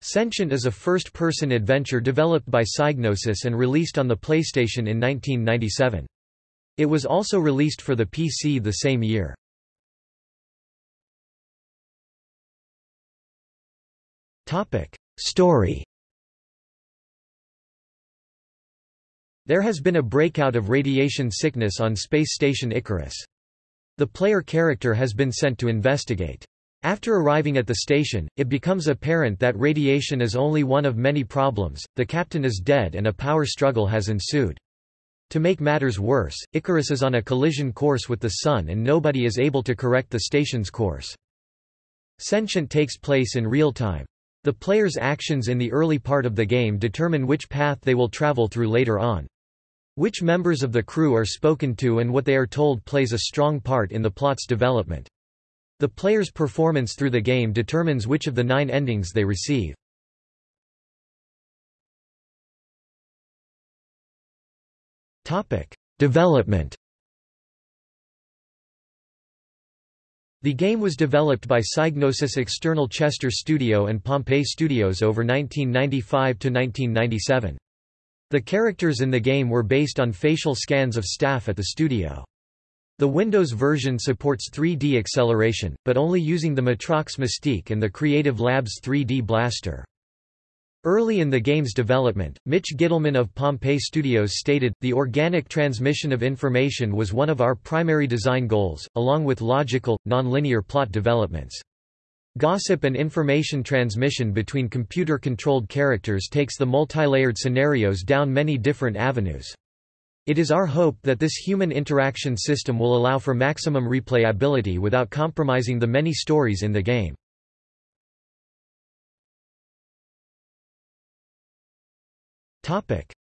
Sentient is a first-person adventure developed by Psygnosis and released on the PlayStation in 1997. It was also released for the PC the same year. Story There has been a breakout of radiation sickness on space station Icarus. The player character has been sent to investigate. After arriving at the station, it becomes apparent that radiation is only one of many problems, the captain is dead and a power struggle has ensued. To make matters worse, Icarus is on a collision course with the Sun and nobody is able to correct the station's course. Sentient takes place in real time. The player's actions in the early part of the game determine which path they will travel through later on. Which members of the crew are spoken to and what they are told plays a strong part in the plot's development. The player's performance through the game determines which of the nine endings they receive. Development The game was developed by Psygnosis External Chester Studio and Pompeii Studios over 1995–1997. The characters in the game were based on facial scans of staff at the studio. The Windows version supports 3D acceleration, but only using the Matrox Mystique and the Creative Labs 3D Blaster. Early in the game's development, Mitch Gitelman of Pompeii Studios stated, The organic transmission of information was one of our primary design goals, along with logical, nonlinear plot developments. Gossip and information transmission between computer-controlled characters takes the multilayered scenarios down many different avenues. It is our hope that this human interaction system will allow for maximum replayability without compromising the many stories in the game.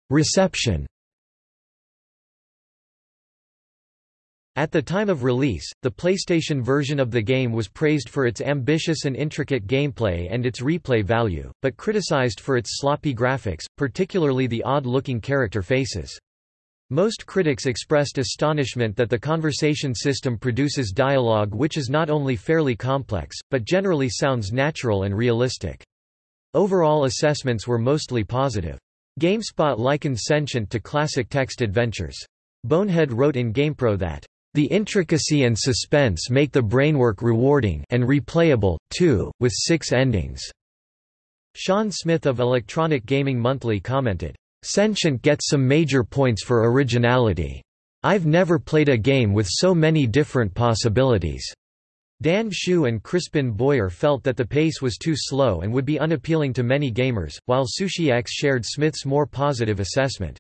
Reception At the time of release, the PlayStation version of the game was praised for its ambitious and intricate gameplay and its replay value, but criticized for its sloppy graphics, particularly the odd-looking character faces. Most critics expressed astonishment that the conversation system produces dialogue which is not only fairly complex, but generally sounds natural and realistic. Overall assessments were mostly positive. GameSpot likened Sentient to classic text adventures. Bonehead wrote in GamePro that, "...the intricacy and suspense make the brainwork rewarding and replayable, too, with six endings." Shawn Smith of Electronic Gaming Monthly commented, Sentient gets some major points for originality. I've never played a game with so many different possibilities. Dan Hsu and Crispin Boyer felt that the pace was too slow and would be unappealing to many gamers, while SushiX shared Smith's more positive assessment.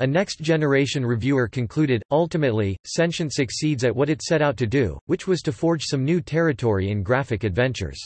A next-generation reviewer concluded, ultimately, Sentient succeeds at what it set out to do, which was to forge some new territory in graphic adventures.